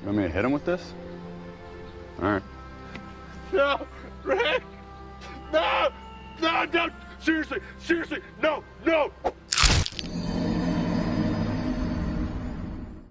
You want me to hit him with this? All right. No, Rick! No! No, no! Seriously, seriously, no, no!